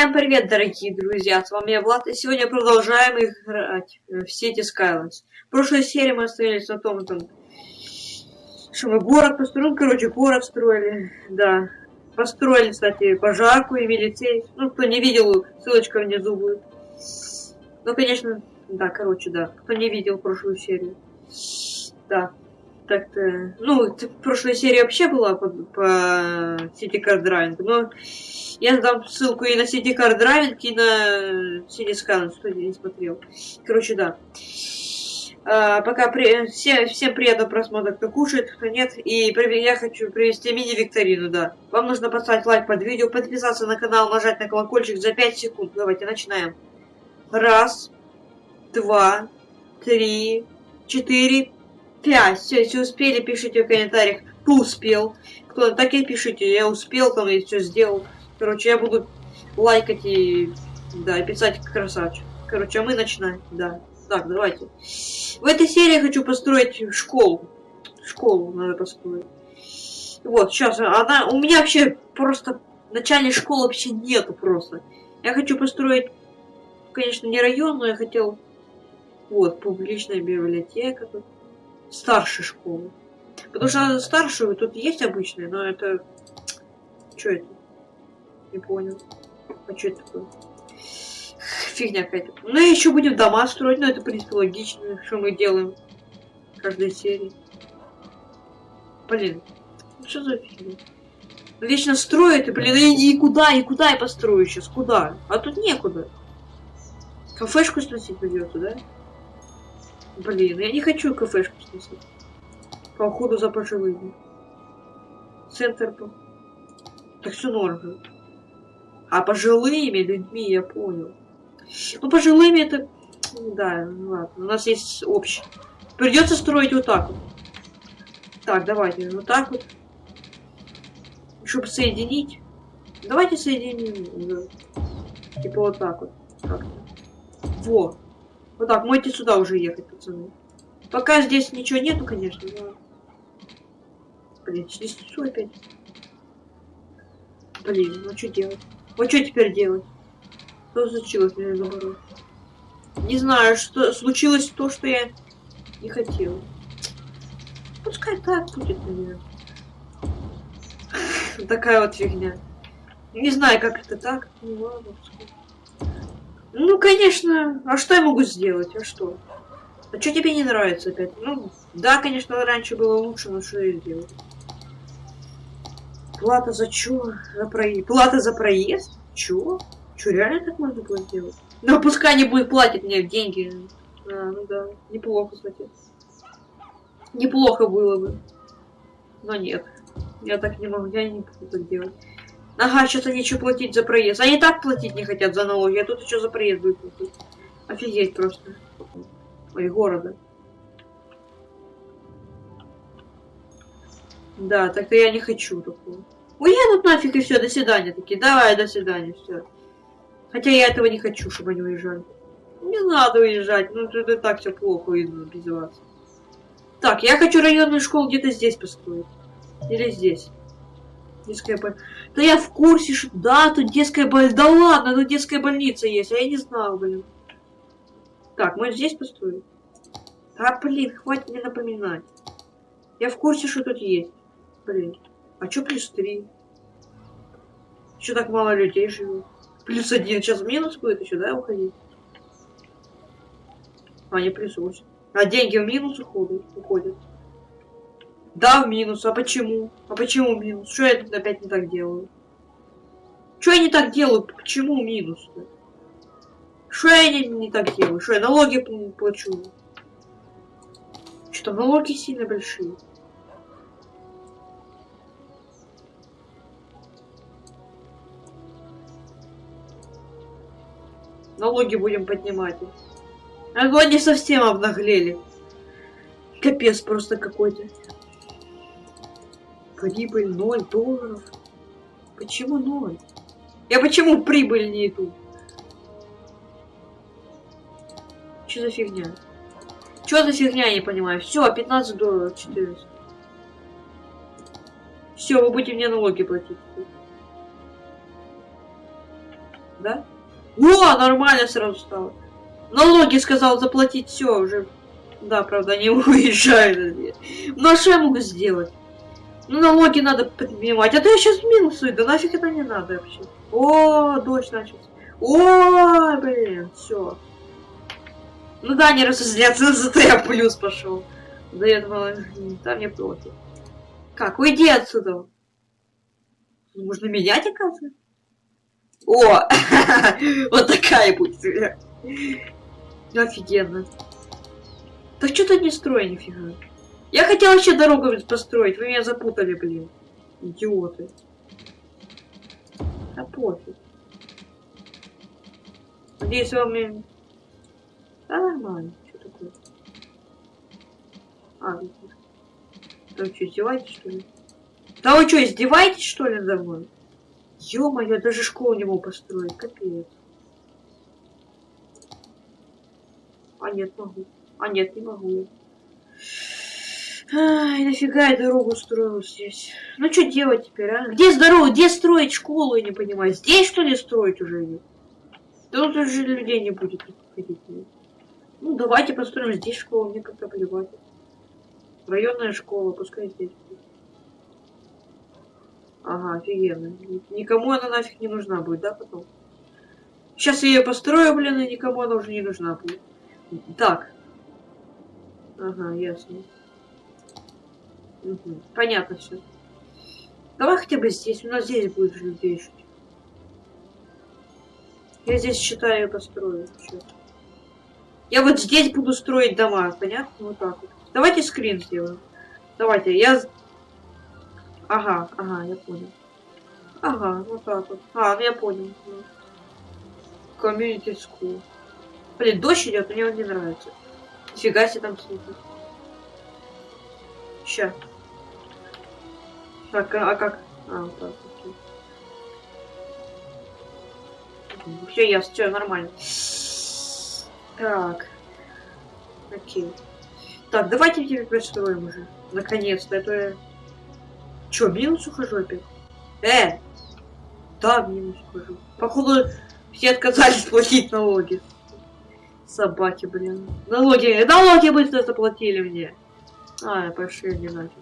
Всем привет, дорогие друзья, с вами я Влад, и сегодня продолжаем играть в сети Skylines. В прошлой серии мы остановились на том, там, что мы город построили, короче, город строили, да. Построили, кстати, пожарку и милицей. Ну, кто не видел, ссылочка внизу будет. Ну, конечно, да, короче, да, кто не видел прошлую серию. Да, так-то... Ну, в прошлой серии вообще была по, по City Card но я дам ссылку и на City Card Driving, и на City Scan, что я не смотрел. Короче, да. А, пока при... Все, всем приятного просмотра, кто кушает, кто нет. И я хочу привести мини-викторину, да. Вам нужно поставить лайк под видео, подписаться на канал, нажать на колокольчик за 5 секунд. Давайте начинаем. Раз, два, три, четыре, пять. Все, если успели, пишите в комментариях, кто успел. Кто так и пишите, я успел, там и все сделал. Короче, я буду лайкать и, да, писать красавчик. Короче, а мы начинаем, да. Так, давайте. В этой серии я хочу построить школу. Школу надо построить. Вот, сейчас, она, у меня вообще просто начальной школы вообще нету просто. Я хочу построить, конечно, не район, но я хотел, вот, публичная библиотека тут, старшая школа. Потому что старшую тут есть обычная, но это, что это? Не понял. А что это такое? Фигня какая-то. Ну и еще будем дома строить, но это, в принципе, логично, что мы делаем в каждой серии. Блин, ну что за фигня? Вечно строят, и, блин, и, и куда, и куда я построю сейчас, куда? А тут некуда. Кафешку сносить придется, да? Блин, я не хочу кафешку сносить. По уходу за пожилыми. Центр. Так все норм. А пожилыми людьми я понял. Ну, пожилыми это... Да, ну ладно. У нас есть общее. Придется строить вот так вот. Так, давайте, вот так вот. Чтобы соединить. Давайте соединим. Да. Типа вот так вот. Как Во. Вот так, можете сюда уже ехать, пацаны. Пока здесь ничего нету, конечно, но... Блин, все опять. Блин, ну что делать? Вот что теперь делать? Что случилось между наоборот? Не знаю, что случилось то, что я не хотел. Пускай так будет, наверное. Такая вот фигня. Не знаю, как это так. Ну ладно, Ну, конечно. А что я могу сделать? А что? А что тебе не нравится опять? Ну, да, конечно, раньше было лучше, но что я сделать? Плата за чё? За проезд. Плата за проезд? Чё? Чё, реально так можно было сделать? Ну, пускай не будет платить мне деньги. А, ну да, неплохо, кстати. Неплохо было бы. Но нет. Я так не могу, я не буду так делать. Ага, сейчас они что платить за проезд. Они так платить не хотят за налоги, а тут еще за проезд будет платить. Офигеть просто. Ой, города. Да, так-то я не хочу такого. Уедут нафиг и все, до свидания такие. Давай, до свидания, все. Хотя я этого не хочу, чтобы они уезжали. Не надо уезжать, ну это так все плохо без вас. Так, я хочу районную школу где-то здесь построить. Или здесь. Детская больница. Да я в курсе, что... Да, тут детская больница. Да ладно, тут детская больница есть, а я не знал, блин. Так, мы здесь построим. А, блин, хватит мне напоминать. Я в курсе, что тут есть. Блин. А чё плюс три? Чё так мало людей живет? Плюс один. Сейчас минус будет еще, да, уходить? А, не плюс восемь. А деньги в минус уходят. уходят. Да, в минус. А почему? А почему минус? Что я тут опять не так делаю? Что я не так делаю? Почему минус? -то? Что я не, не так делаю? Что я налоги плачу? Что налоги сильно большие. Налоги будем поднимать. А они совсем обнаглели. Капец просто какой-то. Прибыль 0 долларов. Почему 0? Я почему прибыль не иду? Что за фигня? Что за фигня, я не понимаю. Все, 15 долларов, 14. Все, вы будете мне налоги платить. Да? О, нормально сразу стало. Налоги сказал заплатить все уже. Да, правда, не уезжаю. Ну а что я могу сделать? Ну налоги надо поднимать. А то я сейчас минусую. Да нафиг это не надо вообще. О, дождь начался. О, блин, все. Ну да, не разозляться, зато я плюс пошел. До этого там не против. Как? Уйди отсюда. Можно менять, оказывается? О! Вот такая будет. Офигенно. Да что то не строй нифига. Я хотел вообще дорогу построить, вы меня запутали, блин. Идиоты. А пофиг. Надеюсь, вам... Да нормально. Что такое? А, там что, издеваетесь, что ли? Да вы что, издеваетесь, что ли, за мной? Ё-моё, даже школу не могу построить, капец. А нет, могу. А нет, не могу. Ай, нафига я дорогу строил здесь? Ну что делать теперь, а? Где здорово, где строить школу, я не понимаю. Здесь, что ли, строить уже? Да тут уже людей не будет ходить. Ну, давайте построим здесь школу, мне как-то плевать. Районная школа, пускай здесь будет. Ага, офигенно. Никому она нафиг не нужна будет, да, потом? Сейчас я ее построю, блин, и никому она уже не нужна будет. Так. Ага, ясно. Угу. Понятно все. Давай хотя бы здесь. У нас здесь будет людей жить. Я здесь считаю построю. Все. Я вот здесь буду строить дома, понятно? Вот так вот. Давайте скрин сделаем. Давайте, я... Ага, ага, я понял. Ага, вот так вот. А, ну я понял. Community School. Блин, дождь идет, мне он не нравится. Фига себе там слушать. Ща. Так, а, а как? А, вот так, окей. Все ясно, все нормально. Так. Окей. Так, давайте теперь пристроим уже. Наконец-то, это я... Чё, минус ухожу опять? Э! Да, минус ухожу. Походу, все отказались платить налоги. Собаки, блин. Налоги, налоги быстро заплатили мне. А, пошли не нафиг.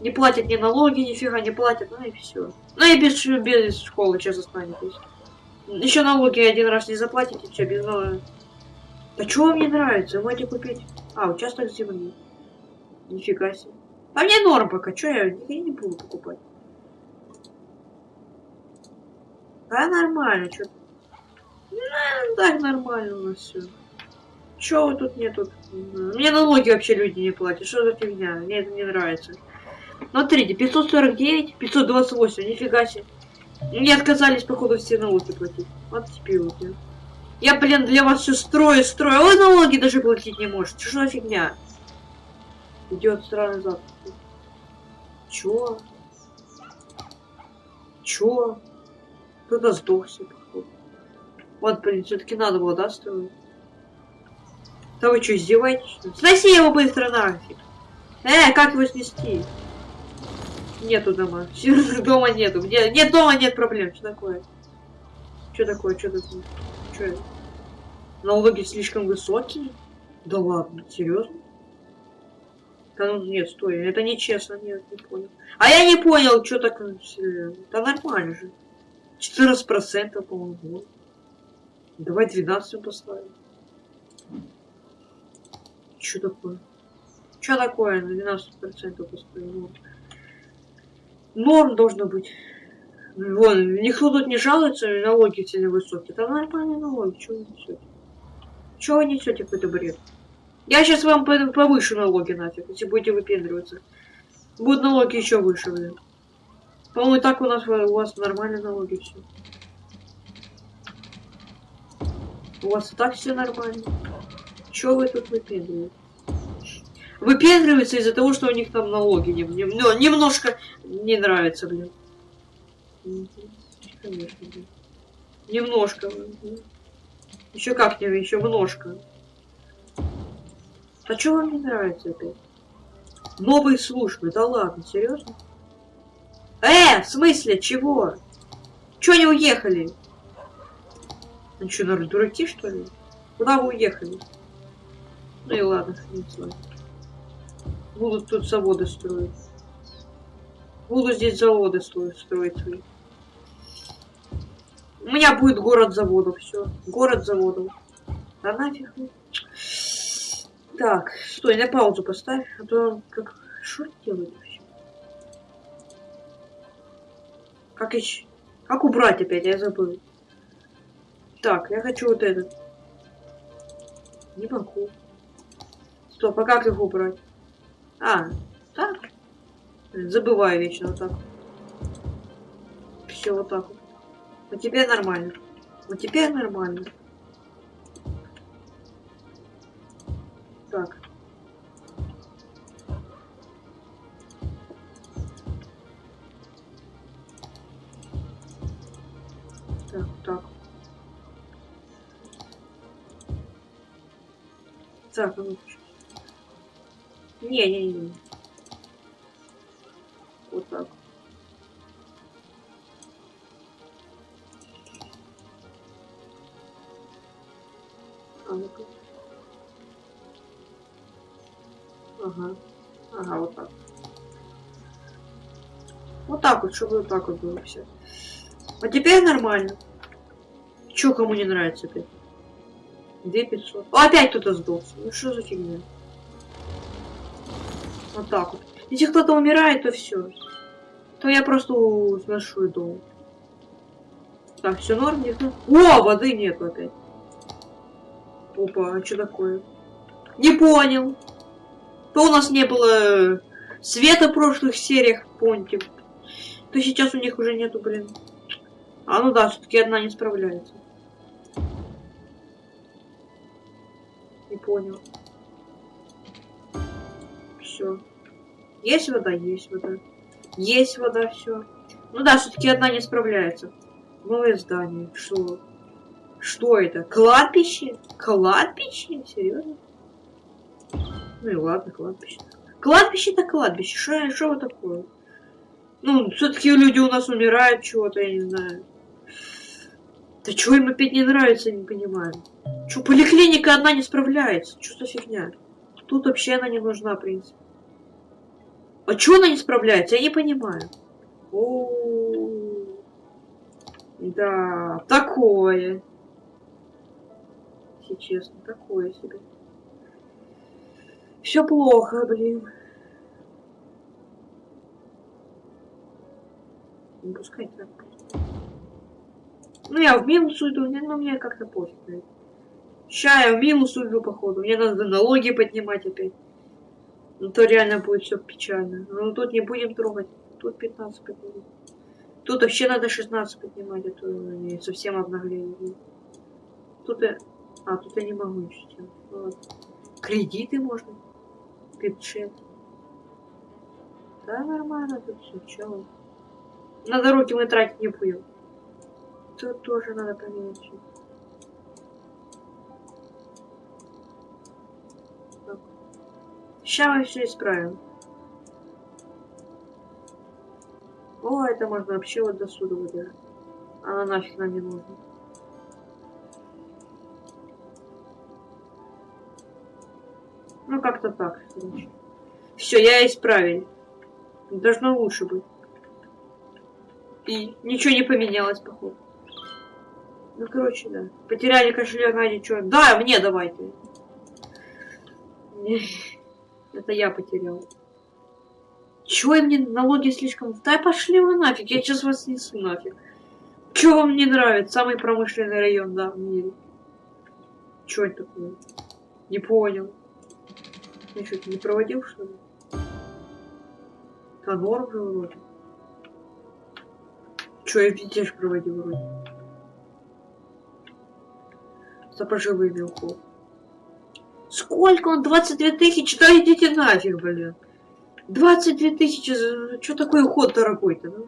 Не платят ни налоги, нифига не платят, ну и все. Ну и без, без школы сейчас останетесь. Еще налоги один раз не заплатите, все, без налога. Да что вам не нравится? Можете купить. А, участок земли. Нифига себе. А мне норм пока, что я, я не буду покупать. Да нормально, что ну, так нормально у нас все. Чего тут нету? Мне налоги вообще люди не платят. Что за фигня? Мне это не нравится. Смотрите, 549, 528, нифига себе. Мне отказались, походу, все налоги платить. Вот теперь. Я, блин, для вас все строю, строю. Вы налоги даже платить не можете. Что за фигня? Идет странный запах. Чё? Чё? Кто-то сдохся, походу. Вот, блин, все-таки надо было, да, строить? Да вы что, издеваетесь? Сноси его быстро нафиг. Э, как его снести? Нету дома. Дома нету. Где? Нет дома, нет проблем. Что такое? Что такое? Что такое? Что это? Налоги слишком высокие? Да ладно, серьезно? Да ну нет, стой, это нечестно, нет, не понял. А я не понял, что так... Да нормально же. 14% по-моему. Давай 12 поставим. Что такое? Что такое на 12% поставим? Норм должно быть. Вон, никто тут не жалуется, налоги сильно высокие. Это нормальные налоги, что вы несете? Чего вы несете какой-то бред? Я сейчас вам повышу налоги нафиг, если будете выпендриваться. Будут налоги еще выше, блин. По-моему, и так у нас у вас нормальные налоги все. У вас и так все нормально. Чего вы тут выпендриваете? Выпендриваются из-за того, что у них там налоги не, не, ну, немножко не нравится, блин. Конечно, блин. Немножко. Блин. Еще как не, еще множко. А что вам не нравится опять? Новые службы, да ладно, серьезно? Э, в смысле, чего? Чего не уехали? Ну что, наверное, дураки, что ли? Куда вы уехали? Ну и ладно, не знаю. Будут тут заводы строить. Буду здесь заводы строить, строить свои. У меня будет город заводов, все. Город заводов. Да нафиг. Так, стой, на паузу поставь, а то как шорт делает вообще. Как еще? Как убрать опять? Я забыл. Так, я хочу вот этот. Не могу. Стоп, а как их убрать? А, так. Забываю вечно вот так. Все вот так вот. Вот теперь нормально. Вот теперь нормально. Так. Так, так. Так, ну. Не-не-не. Вот так. А ну-ка. Ага. Ага, вот так. Вот так вот, чтобы вот так вот было все. А теперь нормально. Чё кому не нравится опять? 2500. О, опять кто-то сдохся. Ну что за фигня? Вот так вот. Если кто-то умирает, то все. То я просто сношу дом. Так, все норм, нет? О, воды нет опять. Опа, а что такое? Не понял. То у нас не было света в прошлых сериях, помните? То сейчас у них уже нету, блин. А ну да, все-таки одна не справляется. Не понял. Все. Есть вода, есть вода. Есть вода, все. Ну да, все-таки одна не справляется. Новое здание. Что? Что это? Кладбище? Кладбище? Серьезно? Ну и ладно, кладбище. Кладбище-то кладбище. Что, что вы такое? Ну, все-таки люди у нас умирают чего-то, я не знаю. Да чего им опять не нравится, я не понимаю. Что, поликлиника одна не справляется? Что за фигня? Тут вообще она не нужна, в принципе. А чего она не справляется? Я не понимаю. -о, -о. да, такое. Если честно, такое себе. Все плохо, блин. Не пускай так. Ну, я в минус уйду, но мне как-то пофиг. Ща я в минус уйду, походу. Мне надо налоги поднимать опять. Ну, то реально будет все печально. Ну, тут не будем трогать. Тут 15 поднимать. Тут вообще надо 16 поднимать, а то они совсем обнаглели. Тут я... А, тут я не могу ничего сделать. Вот. Кредиты можно. Бюджет. Да, нормально тут все, чё. На дороге мы тратить не будем. Тут тоже надо поменять. Сейчас мы все исправим. О, это можно вообще вот до суда выдать. Она нафиг нам не нужна. Как-то так. Все, я исправил. Должно лучше быть. И ничего не поменялось, походу. Ну, короче, да. Потеряли кошелек, а ничего. Да, мне давайте. Это я потерял. Чего я мне налоги слишком... Да пошли вы нафиг, я сейчас вас несу нафиг. Чего вам не нравится? Самый промышленный район, да, в мире. Чего это такое? Не понял. Я что-то не проводил, что ли? Конор уже вроде. Че, я везде проводил вроде. Сапожевый мелков. Сколько он? 22 тысячи? Да идите нафиг, блин. 22 тысячи, что такой уход дорогой-то, ну?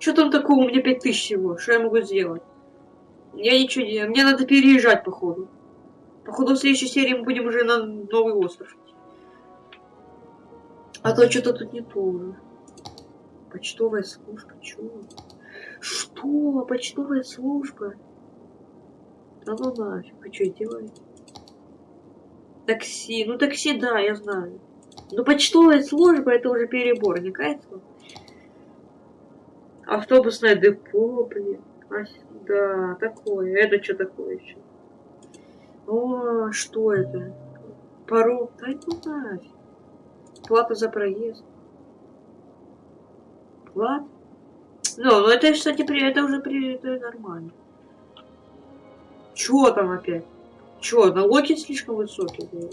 Что там такого? У меня 5 тысяч всего. Что я могу сделать? Я ничего не... Мне надо переезжать, походу. Походу, в следующей серии мы будем уже на новый остров. А то что-то тут не то. Почтовая служба, чё? Что? Почтовая служба? Да ну нафиг, вы что делаете? Такси, ну такси, да, я знаю. Но почтовая служба это уже перебор, не кажется? Автобусное депо, блин. А, да, такое. Это что такое еще? О, что это? Пару. Да ну нафиг. Плата за проезд. Плата? Ну, ну это, кстати, при, это уже при, это нормально. Чё там опять? Чё, налоги слишком высокие?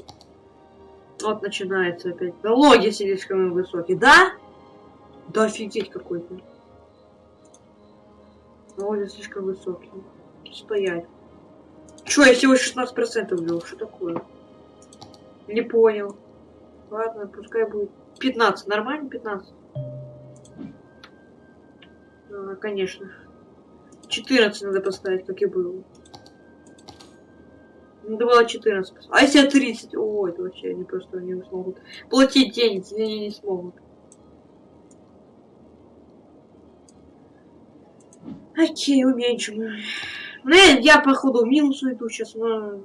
Вот начинается опять. Налоги слишком высокие. Да? Да офигеть какой-то. Налоги слишком высокие. Стоять. Чё, я всего 16% ввел? Что такое? Не понял. Ладно, пускай будет 15. Нормально 15? А, конечно. 14 надо поставить, как и было. Надо было 14 А если 30? О, это вообще они просто не смогут. Платить денег они не смогут. Окей, уменьшим. Ну, я, я походу минус уйду сейчас, но...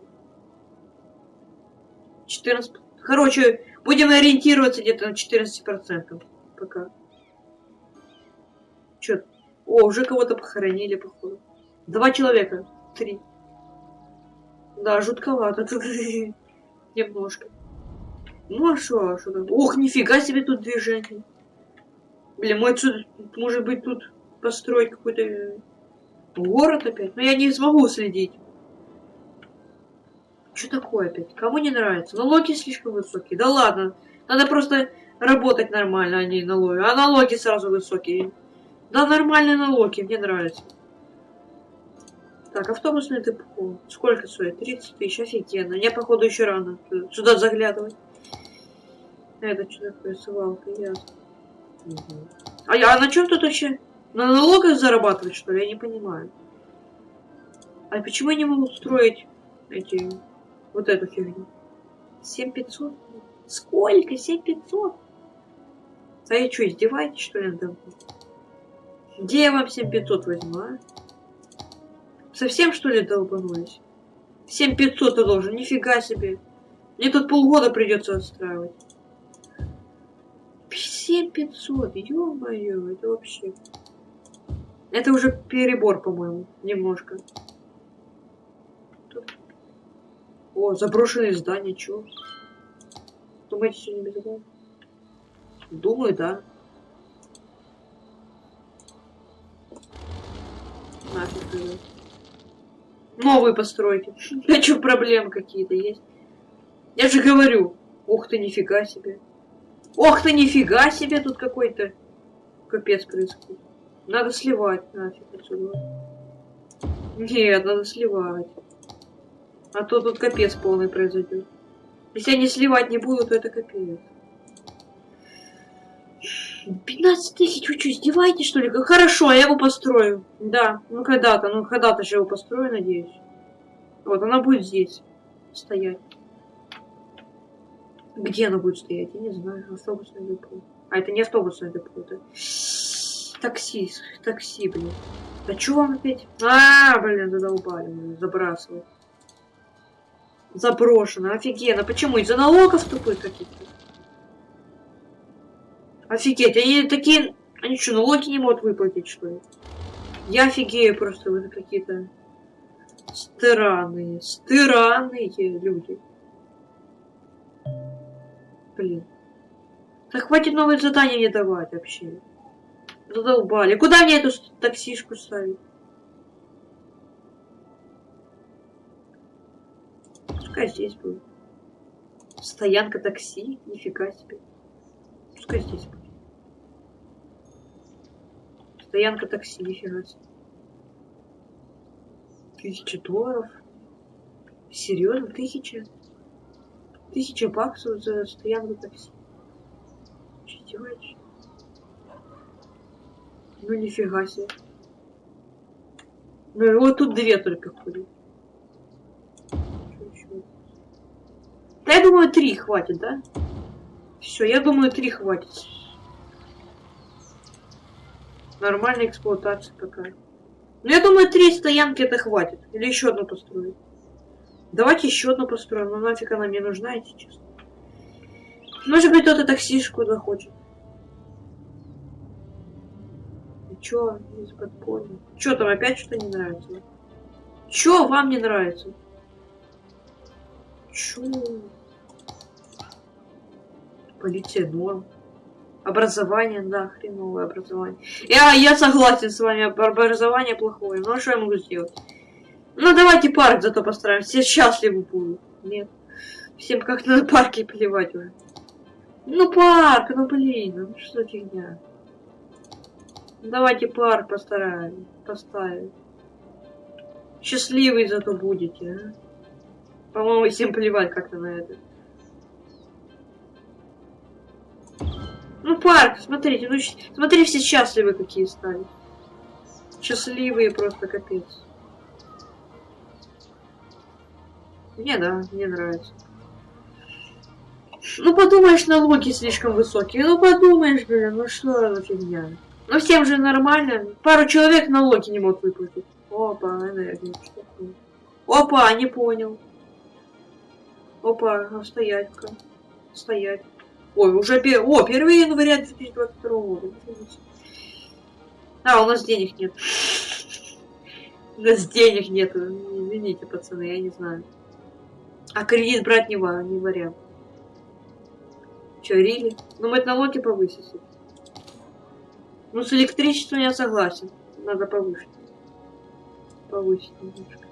14... Короче, будем ориентироваться где-то на 14% пока. Чё? О, уже кого-то похоронили, походу. Два человека. Три. Да, жутковато тут. Немножко. Ну а что, а что там? Ох, нифига себе тут движение. Блин, мой тут, может быть, тут построить какой-то город опять. Но я не смогу следить. Что такое опять? Кому не нравится? Налоги слишком высокие. Да ладно. Надо просто работать нормально, а не налоги. А налоги сразу высокие. Да нормальные налоги, мне нравится. Так, автобусное депо. Сколько стоит? 30 тысяч, офигенно. Мне, походу, еще рано сюда заглядывать. Это что такое, свалка, ясно. А, я, а на чем тут вообще? На налогах зарабатывать, что ли? Я не понимаю. А почему я не могу строить эти... Вот эту фигню? 7500? Сколько? 7500? А я что, издеваетесь, что ли, надо? Где я вам 7500 возьму, а? Совсем, что ли, долбанулись? 7500 ты должен, нифига себе. Мне тут полгода придется отстраивать. 7500, ё-моё, это вообще... Это уже перебор, по-моему, немножко. Тут... О, заброшенные здания, чё? Думаете, сегодня безопасно? Думаю, да. Нафиг, Новые постройки. А что, проблемы какие-то есть? Я же говорю. Ух ты, нифига себе. Ох ты, нифига себе, тут какой-то капец происходит. Надо сливать нафиг отсюда. Нет, надо сливать. А то тут капец полный произойдет. Если они сливать не будут, то это капец. 15 тысяч, вы что, издеваетесь, что ли? Хорошо, я его построю. Да, ну когда-то, ну когда-то же его построю, надеюсь. Вот, она будет здесь стоять. Где она будет стоять? Я не знаю. Автобусное депо. А, это не автобусное депо, это... Такси, такси, блин. Да чё вам опять? А, блин, задолбали, забрасывать. Заброшено, офигенно. Почему? Из-за налогов тупых каких-то? Офигеть, они такие... Они что, налоги не могут выплатить, что ли? Я офигею просто, вы какие-то странные, странные люди. Блин. Да хватит новые задания мне давать вообще. Задолбали. Куда мне эту таксишку ставить? Пускай здесь будет. Стоянка такси? Нифига себе. Пускай здесь будет. Стоянка такси, нифига себе. Тысяча долларов. Серьезно? Тысяча? Тысяча баксов за стоянку такси. Делаешь? Ну нифига себе. Ну вот тут две только ходят. Да я думаю, три хватит, да? Все, я думаю, три хватит. Нормальная эксплуатация такая. Ну, я думаю, три стоянки это хватит. Или еще одну построить. Давайте еще одну построим. Ну нафиг она мне нужна, если честно. Может быть, кто-то таксишку захочет. И чё, из подполья? Чё там опять что не нравится? Чё вам не нравится? Чё? Полиция норм. Образование, да, хреновое образование. Я, я согласен с вами, образование плохое. Ну, а что я могу сделать? Ну, давайте парк зато построим. Все счастливы будут. Нет. Всем как на парке плевать уже. Ну, парк, ну, блин, ну что фигня. Давайте парк постараем, поставим. Счастливый зато будете, а? По-моему, всем плевать как-то на это. Ну, парк, смотрите, ну, смотри, все счастливые какие стали. Счастливые просто капец. Мне да, мне нравится. Ну подумаешь, налоги слишком высокие. Ну подумаешь, блин, ну что за фигня. Ну всем же нормально. Пару человек налоги не мог выплатить. Опа, энергия. Опа, не понял. Опа, а стоять-ка. Стоять. Ой, уже. О, 1 января 2022 года. А, у нас денег нет. У нас денег нет. Извините, пацаны, я не знаю. А кредит брать не, не вариант. Че, Рили? Ну, мы налоги повысить. Ну, с электричеством я согласен. Надо повысить. Повысить немножко.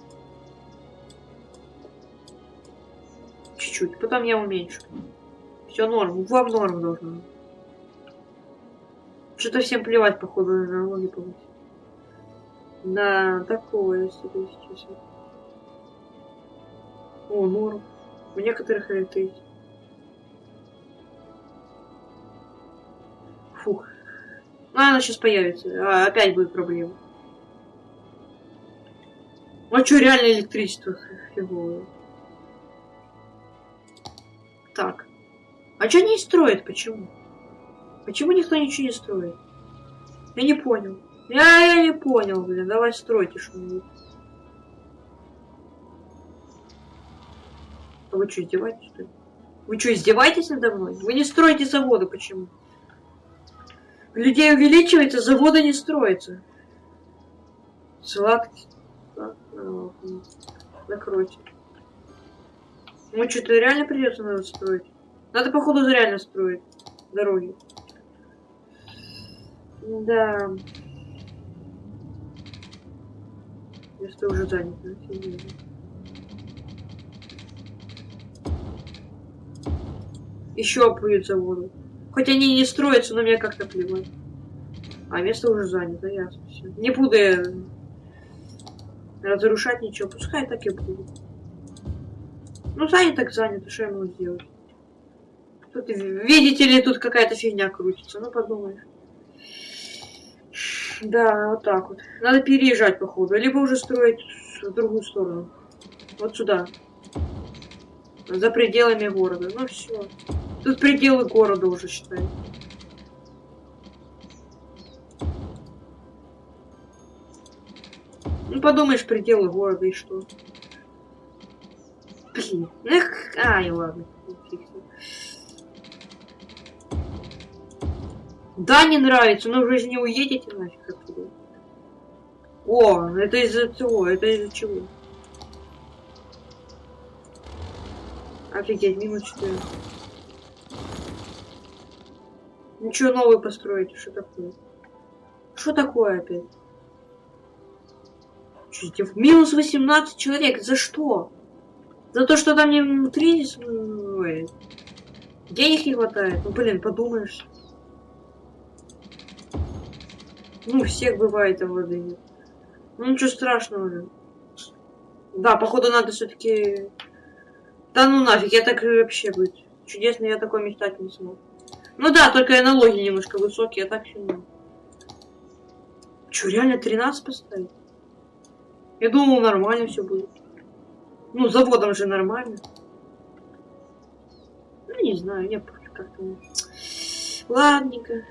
Чуть-чуть. Потом я уменьшу. Все норм. Вам норм должно. Что-то всем плевать, походу, на налоги повысить. Да, такое себе сейчас. О, норм. У некоторых это. Фух. Ну, она сейчас появится. А, опять будет проблема. А что, реально электричество фиговое. Так. А что не строят? Почему? Почему никто ничего не строит? Я не понял. Я, я не понял, блин. Давай стройте что-нибудь. А вы что, издеваетесь, что ли? Вы что, издеваетесь надо мной? Вы не строите заводы, почему? Людей увеличивается, заводы не строятся. Сладкий. Закройте. Ну что-то реально придется надо строить. Надо, походу, реально строить дороги. Да. Место уже занято. Еще будет заводы. Хоть они не строятся, но мне как-то плевать. А место уже занято, ясно все. Не буду я разрушать ничего, пускай так и будет. Ну, занят так занято, что я могу сделать? Тут, видите ли, тут какая-то фигня крутится, ну подумаешь. Да, вот так вот. Надо переезжать, походу. Либо уже строить в другую сторону. Вот сюда. За пределами города. Ну все. Тут пределы города уже, считай. Ну, подумаешь, пределы города и что? Блин. Эх, ай, ладно. Да, не нравится, но вы же не уедете нафиг отсюда. О, это из-за чего? Это из-за чего? Офигеть, минус 4. Ничего новый построить, что такое? Что такое опять? Чуть минус 18 человек, за что? За то, что там не кризис? Ой. Денег не хватает. Ну, блин, подумаешь. Ну, всех бывает, а воды нет. Ну, ничего страшного же. Да, походу надо все-таки... Да ну нафиг, я так вообще быть. Чудесно, я такой мечтать не смог. Ну да, только налоги немножко высокие, а так все не. Че, реально 13 поставить? Я думал, нормально все будет. Ну, заводом же нормально. Ну, не знаю, я как-то... Ладненько.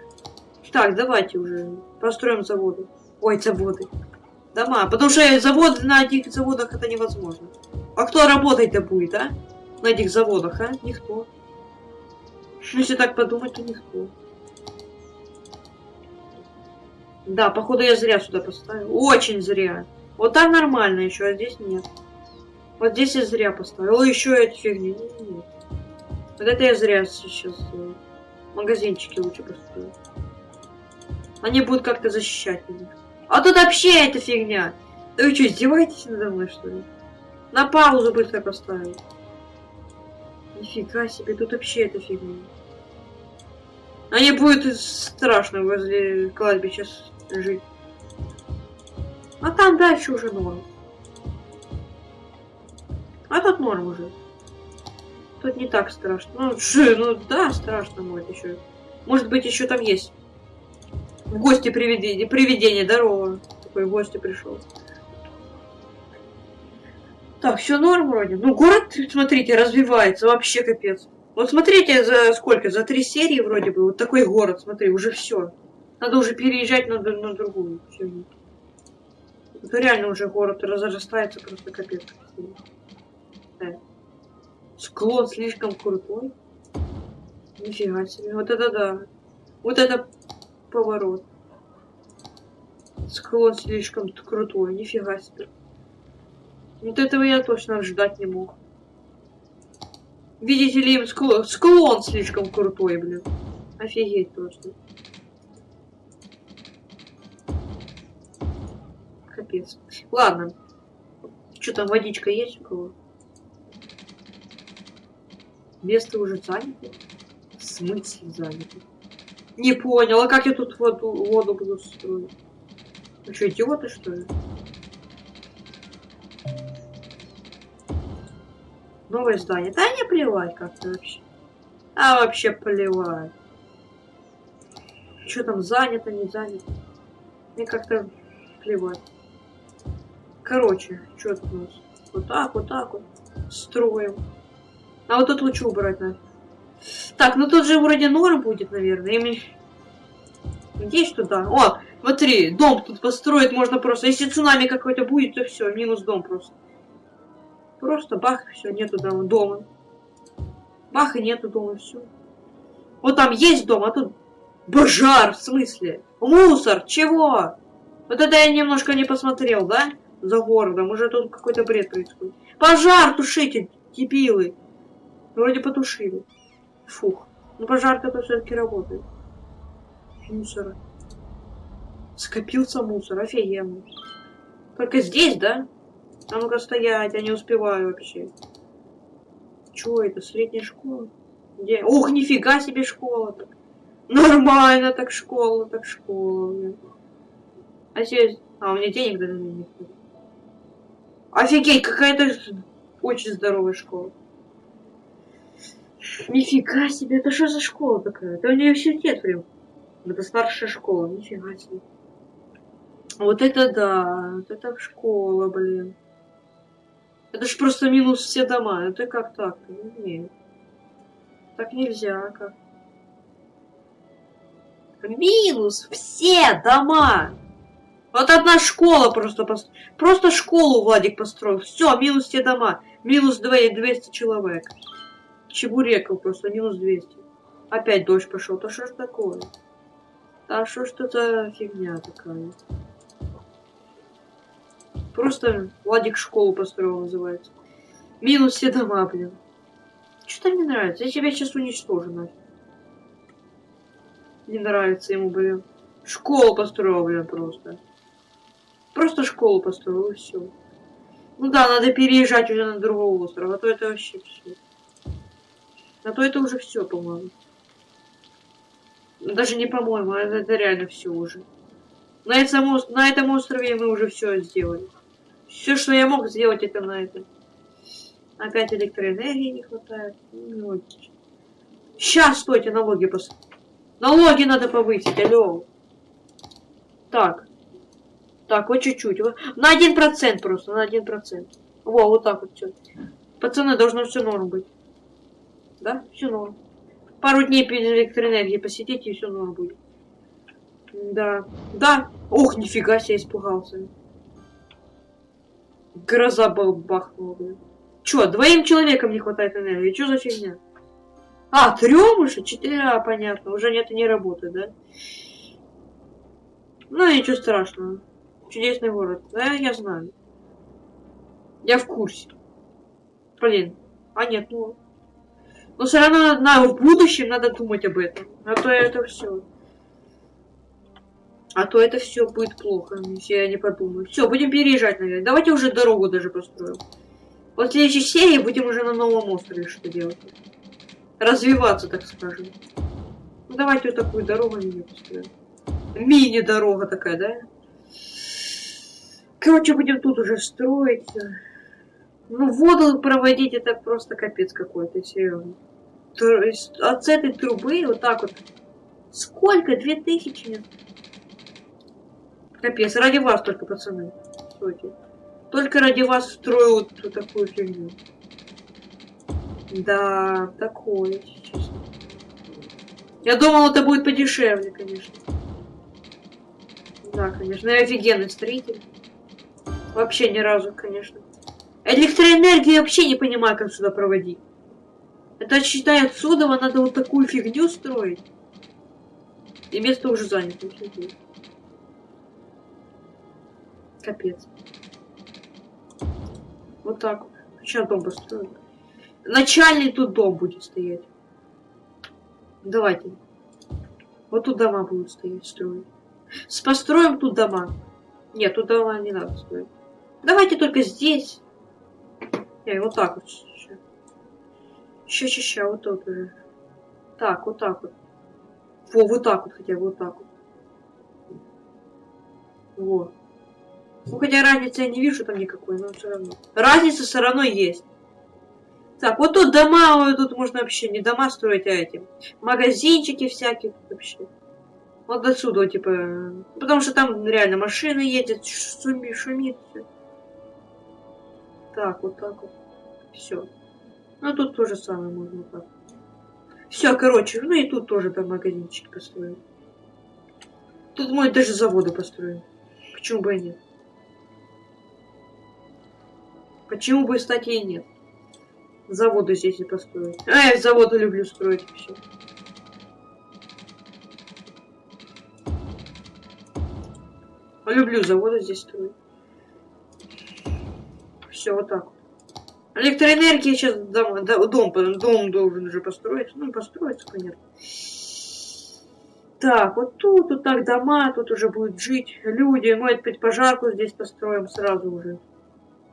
Так, давайте уже построим заводы. Ой, заводы. Дома. Потому что завод на этих заводах это невозможно. А кто работать-то будет, а? На этих заводах, а? Никто. Ну, если так подумать, то никто. Да, походу я зря сюда поставил. Очень зря. Вот там нормально еще, а здесь нет. Вот здесь я зря поставил. Еще эти фигни. Нет. Вот это я зря сейчас сделал. Магазинчики лучше поставил. Они будут как-то защищать меня. А тут вообще эта фигня. Да вы что, издеваетесь надо мной, что ли? На паузу быстро поставил. Нифига себе, тут вообще эта фигня. Не будет страшно возле кладбища жить. А там дальше уже норм. А тут норм уже. Тут не так страшно. Ну, ши, ну да, страшно будет еще. Может быть, еще там есть. В гости привидение, привидение, здорово. Такой в гости пришел. Так, все норм вроде. Ну, город, смотрите, развивается, вообще капец. Вот смотрите, за сколько? За три серии вроде бы. Вот такой город, смотри, уже все. Надо уже переезжать на, на другую. Это реально уже город разрастается просто капец. Да. Склон слишком крутой. Нифига себе. Вот это да. Вот это поворот. Склон слишком крутой. Нифига себе. Вот этого я точно ждать не мог. Видите ли, склон, склон слишком крутой, блин. Офигеть точно. Капец. Ладно. Что там, водичка есть у кого? Место уже занято? В смысле занято? Не понял, а как я тут воду, воду буду строить? Ну что, идиоты, что ли? Новое здание. Да не плевать как-то вообще. А вообще плевать. Что там занято, не занято. Мне как-то плевать. Короче, что тут у нас? Вот так, вот так вот. Строим. А вот тут лучше убрать надо. Так, ну тут же вроде норм будет, наверное. Ими... Есть туда? О, смотри, дом тут построить можно просто. Если цунами какой-то будет, то все, минус дом просто. Просто бах, все, нету дома. дома. Бах, и нету дома, все. Вот там есть дом, а тут пожар, в смысле? Мусор, чего? Вот это я немножко не посмотрел, да? За городом, уже тут какой-то бред происходит. Пожар тушите, дебилы. Вроде потушили. Фух. Ну пожарка-то все-таки работает. Мусора. Скопился мусор, офигенно. Только здесь, да? А ну-ка стоять, я не успеваю вообще. Чё это, средняя школа? Где? Ух, нифига себе школа так. Нормально так школа, так школа, блин. А здесь... А, у меня денег даже нет. Офигеть, какая-то очень здоровая школа. Нифига себе, это что за школа такая? Это университет прям. Это старшая школа, нифига себе. Вот это да, вот это школа, блин. Это ж просто минус все дома. Это как так? Нет. Так нельзя, как? Минус все дома. Вот одна школа просто пост... Просто школу Владик построил. Все, минус все дома. Минус 200 человек. Чебурекал просто, минус 200. Опять дождь пошел. Да что ж такое? Да что ж это фигня такая? Просто Владик школу построил, называется. Минус все дома, блин. Что-то мне нравится. Я тебя сейчас уничтожу, нафиг. Не нравится ему, блин. Школу построил, блин, просто. Просто школу построил, и все. Ну да, надо переезжать уже на другой остров, а то это вообще все. А то это уже все, по-моему. Даже не по-моему, а это, это реально все уже. На этом, на этом острове мы уже все сделали. Все, что я мог сделать, это на этом. Опять электроэнергии не хватает. Ну, Сейчас, стойте, налоги пос... Налоги надо повысить, алло. Так. Так, вот чуть-чуть. На один процент просто, на один процент. Во, вот так вот все. Пацаны, должно все норм быть. Да? Все норм. Пару дней без электроэнергии посидите, и все норм будет. Да. Да. Ох, нифига себе, испугался. Гроза бахнула, блин. Чё, двоим человекам не хватает энергии? Чё за фигня? А, трем уже? Четыре, а, понятно. Уже нет, не работает, да? Ну, ничего страшного. Чудесный город. Да, я знаю. Я в курсе. Блин. А нет, ну... Но все равно надо, в будущем надо думать об этом. А то это все. А то это все будет плохо, если я не подумаю. Все, будем переезжать, наверное. Давайте уже дорогу даже построим. Вот в следующей серии будем уже на новом острове что делать. Развиваться, так скажем. Ну, давайте вот такую дорогу мини построим. Мини-дорога такая, да? Короче, будем тут уже строить. Ну, воду проводить это просто капец какой-то, серьезно. От этой трубы вот так вот. Сколько? Две тысячи? Капец, ради вас только, пацаны. Стойте. Только ради вас строю вот такую фигню. Да, такое, честно. Я думал, это будет подешевле, конечно. Да, конечно. Я офигенный строитель. Вообще ни разу, конечно. Электроэнергию вообще не понимаю, как сюда проводить. Это, считай, отсюда надо вот такую фигню строить. И место уже занято. Капец. Вот так. Сейчас дом построим. Начальный тут дом будет стоять. Давайте. Вот тут дома будут стоять, строить. Построим тут дома. Нет, тут дома не надо строить. Давайте только здесь. Не, вот так вот. Ща, ща, ща, вот тут уже. Так, вот так вот. Во, вот так вот хотя бы, вот так вот. Вот. Ну, хотя разницы я не вижу там никакой, но все равно. Разница все равно есть. Так, вот тут дома, вот тут можно вообще не дома строить, а эти магазинчики всякие вообще. Вот отсюда, типа, потому что там реально машины едет, шумит, шумит все. Так, вот так вот. Все. Ну, тут то же самое можно так. Все, короче, ну и тут тоже там магазинчики построим. Тут мой даже заводы построим. Почему бы и нет? Почему бы, кстати, и нет? Заводы здесь и построить. А, я заводы люблю строить все. Люблю заводы здесь строить. Все, вот так. Электроэнергия сейчас дом, дом, дом должен уже построить. Ну, построиться, понятно. Так, вот тут, вот так дома, тут уже будут жить люди. Мы опять пожарку здесь построим сразу уже.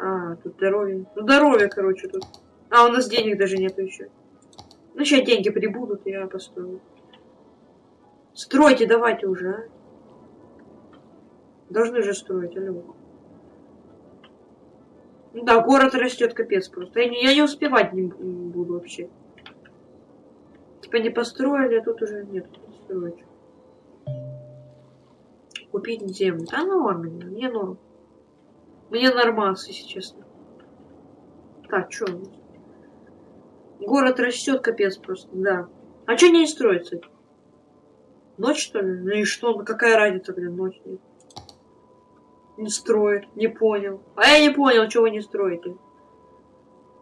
А, тут здоровье. Ну, здоровье, короче, тут. А, у нас денег даже нету еще. Ну, сейчас деньги прибудут, я построю. Стройте, давайте уже, а. Должны же строить, алло. Ну да, город растет капец просто. Я не, я не успевать не буду вообще. Типа не построили, а тут уже нет, строить. Купить землю. Да норм, мне норм. Мне нормально, если честно. Так, что? Город растет, капец просто, да. А что не строится? Ночь, что ли? Ну и что? Ну какая разница, блин, ночь нет? Не строит, не понял. А я не понял, что вы не строите.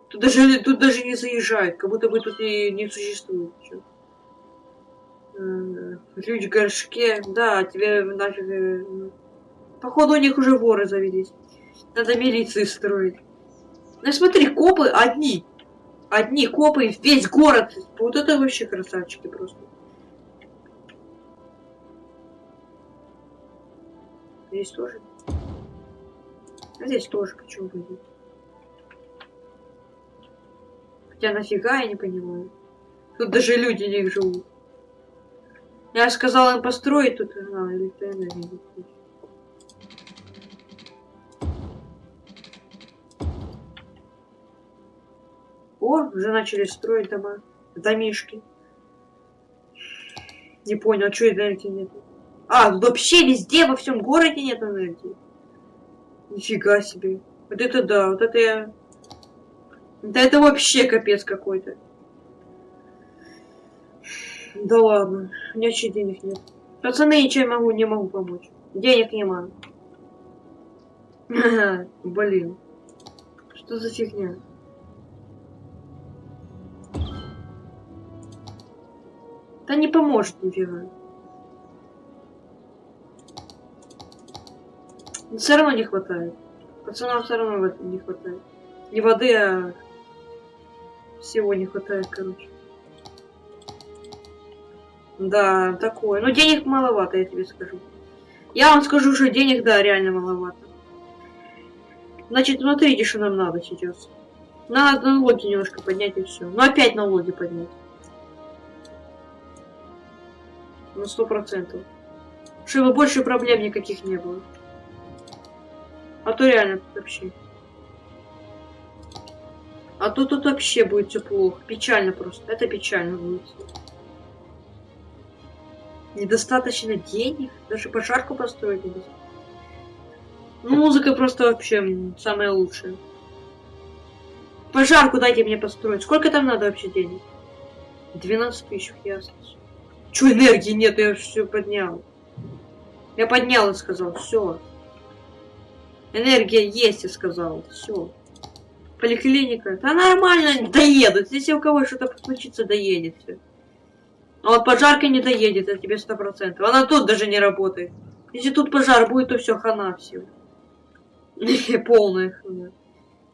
Тут даже, тут даже не заезжают, как будто бы тут и не существует. Что? Э, в горшке, да, тебе нафиг... Э, походу у них уже воры завелись. Надо милиции строить. Ну смотри, копы одни. Одни копы, весь город. Вот это вообще красавчики просто. Здесь тоже. Здесь тоже почему будет. Хотя нафига я не понимаю. Тут даже люди не живут. Я сказал им построить тут, а, электроэнергию. О, уже начали строить дома, домишки. Не понял, что энергии нет? А, вообще везде, во всем городе нет энергии. Нифига себе. Вот это да, вот это я... Да это вообще капец какой-то. Да ладно, у меня вообще денег нет. Пацаны, ничем могу, не могу помочь. Денег не могу. Блин. Что за фигня? Да не поможет нифига. Все равно не хватает. Пацанам все равно не хватает. Не воды, а всего не хватает, короче. Да, такое. Но денег маловато, я тебе скажу. Я вам скажу, что денег, да, реально маловато. Значит, смотрите, что нам надо сейчас. Надо налоги немножко поднять и все. Ну опять налоги поднять. На сто процентов. Чтобы больше проблем никаких не было. А то реально тут вообще. А то тут вообще будет все плохо. Печально просто. Это печально будет. Недостаточно денег? Даже пожарку построить недостаточно. Ну, музыка просто вообще самая лучшая. Пожарку дайте мне построить. Сколько там надо вообще денег? 12 тысяч, ясно. Чё, энергии нет, я все поднял. Я поднял и сказал, все. Энергия есть, я сказал, все. Поликлиника. Да нормально, доедут. Если у кого что-то случится, доедет все. А вот пожарка не доедет, это тебе сто процентов. Она тут даже не работает. Если тут пожар будет, то все хана все. Полная хана.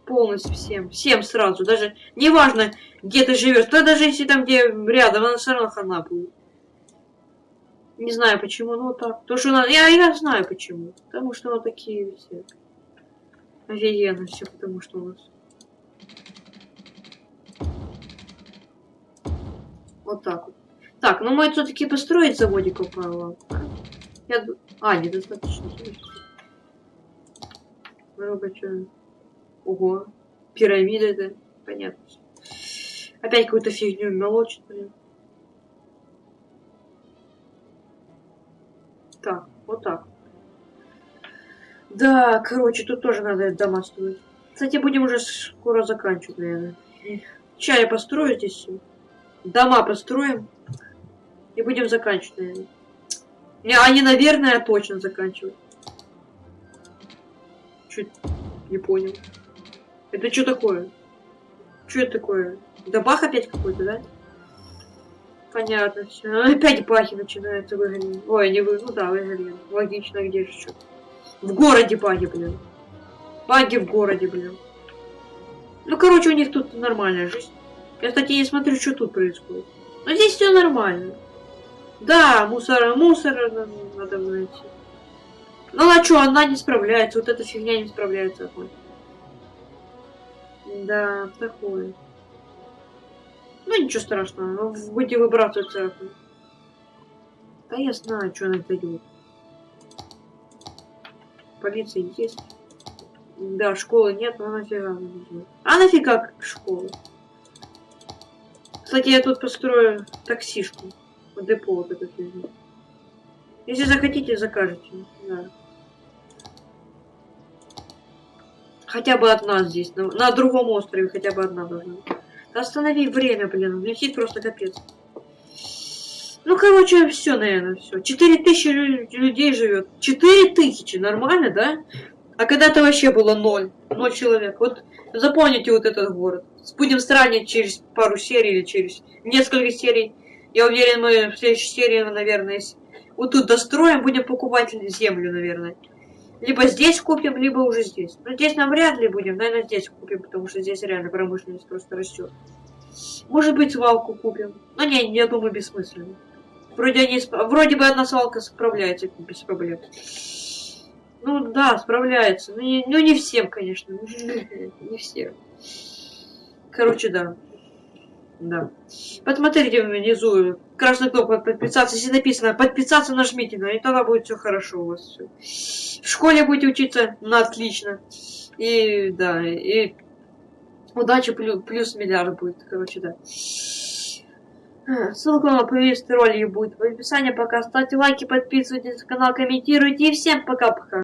Полностью всем. Всем сразу. Даже неважно, где ты живешь. Да даже если там, где рядом, она все равно хана будет. Не знаю почему, но так. Потому что она... я, я знаю почему. Потому что вот такие все. Офигенно все, потому что у нас. Вот так вот. Так, ну мы все-таки построить заводик упало. Я... А, недостаточно. Много чего. Ого. Пирамида это. Понятно. Опять какую-то фигню молочит, блин. Так, вот так. Да, короче, тут тоже надо дома строить. Кстати, будем уже скоро заканчивать, наверное. Чай построю здесь. Дома построим. И будем заканчивать, наверное. Не, они, наверное, точно заканчивают. Чуть не понял. Это что такое? Что это такое? Да бах опять какой-то, да? Понятно, все. Опять бахи начинаются выгонять. Ой, не вы, ну да, выгонять. Логично, где же что? В городе баги, блин. Баги в городе, блин. Ну, короче, у них тут нормальная жизнь. Я, кстати, не смотрю, что тут происходит. Но здесь все нормально. Да, мусора, мусора надо найти. Ну, а что, она не справляется. Вот эта фигня не справляется. Да, такое. Ну, ничего страшного. Ну, будете выбрасываться. Да я знаю, что она дает. Полиция есть. Да, школы нет, но нафига. А нафига школа? Кстати, я тут построю таксишку. Депо вот это фигня. Если захотите, закажете. Да. Хотя бы одна здесь. На, на другом острове хотя бы одна должна. Останови время, блин. Летит просто капец. Ну, короче, все, наверное, все. Четыре тысячи людей живет. Четыре тысячи, нормально, да? А когда-то вообще было ноль. Ноль человек. Вот запомните вот этот город. Будем сравнивать через пару серий или через несколько серий. Я уверен, мы в следующей серии, наверное, вот тут достроим, будем покупать землю, наверное. Либо здесь купим, либо уже здесь. Но здесь нам вряд ли будем, наверное, здесь купим, потому что здесь реально промышленность просто растет. Может быть, свалку купим. Но не, я думаю, бессмысленно. Вроде, они, вроде бы одна свалка справляется без проблем. Ну да, справляется. Ну не, ну, не всем, конечно. Не всем. Короче, да. Да. Посмотрите внизу. Красная кнопка подписаться. Если написано подписаться, нажмите на и тогда будет все хорошо у вас. Все. В школе будете учиться на отлично. И да, и удача плюс, плюс миллиард будет. Короче, да. Ссылка на плейлист ролики будет в описании. Пока ставьте лайки, подписывайтесь на канал, комментируйте. И всем пока-пока.